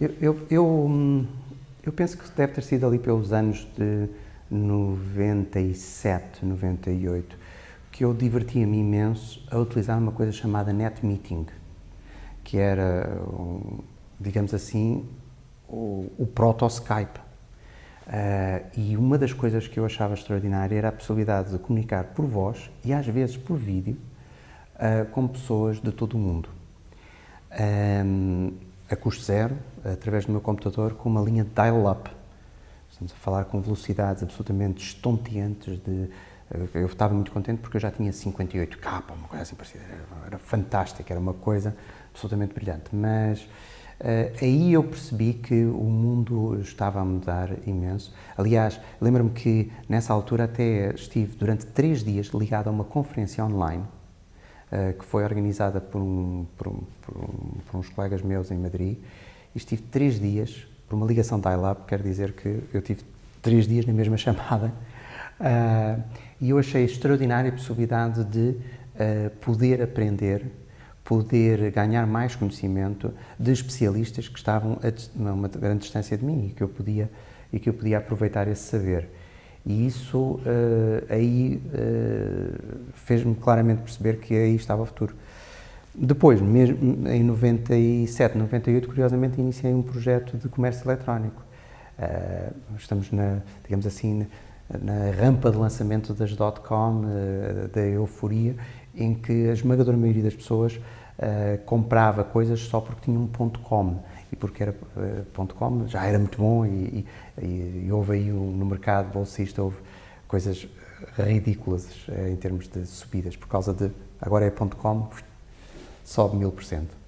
Eu, eu, eu, eu, penso que deve ter sido ali pelos anos de 97, 98, que eu divertia-me imenso a utilizar uma coisa chamada Net Meeting, que era, digamos assim, o, o proto-Skype. Uh, e uma das coisas que eu achava extraordinária era a possibilidade de comunicar por voz e às vezes por vídeo uh, com pessoas de todo o mundo. Um, a custo zero, através do meu computador, com uma linha dial-up. Estamos a falar com velocidades absolutamente estonteantes de... Eu estava muito contente porque eu já tinha 58K, uma coisa assim parecida. Era, era fantástico, era uma coisa absolutamente brilhante. Mas Uh, aí eu percebi que o mundo estava a mudar imenso. Aliás, lembro-me que nessa altura até estive durante três dias ligado a uma conferência online que foi organizada por, um, por, um, por, um, por, uns colegas meus em Madrid e estive três dias por uma ligação dial-up, quer dizer que eu tive três dias na mesma chamada uh, e eu achei extraordinária a possibilidade de poder aprender poder ganhar mais conhecimento de especialistas que estavam a uma grande distância de mim e que eu podia e que eu podia aproveitar esse saber. E isso uh, aí uh, fez-me claramente perceber que aí estava o futuro. Depois, mesmo em 97, 98, curiosamente iniciei um projeto de comércio eletrónico. Uh, estamos na, digamos assim, na rampa de lançamento das .com, da euforia, em que a esmagadora maioria das pessoas comprava coisas só porque tinha um .com e porque era uh, ponto .com já era muito bom e, e, e houve aí no mercado bolsista houve coisas ridículas uh, em termos de subidas por causa de agora é ponto .com sobe mil por cento.